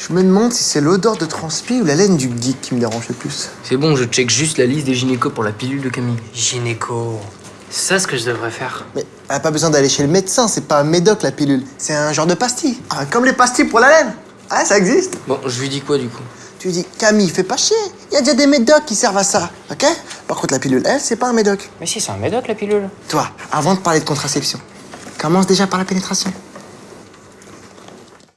Je me demande si c'est l'odeur de transpi ou la laine du geek qui me dérange le plus. C'est bon, je check juste la liste des gynécos pour la pilule de Camille. Gynéco. C'est ça ce que je devrais faire. Mais elle a pas besoin d'aller chez le médecin, c'est pas un médoc la pilule. C'est un genre de pastille. Ah, comme les pastilles pour la laine. Ah, ça existe. Bon, je lui dis quoi du coup? Tu lui dis, Camille, fais pas chier. Il y a déjà des médocs qui servent à ça, ok? Par contre, la pilule, elle, c'est pas un médoc. Mais si, c'est un médoc la pilule. Toi, avant de parler de contraception, commence déjà par la pénétration.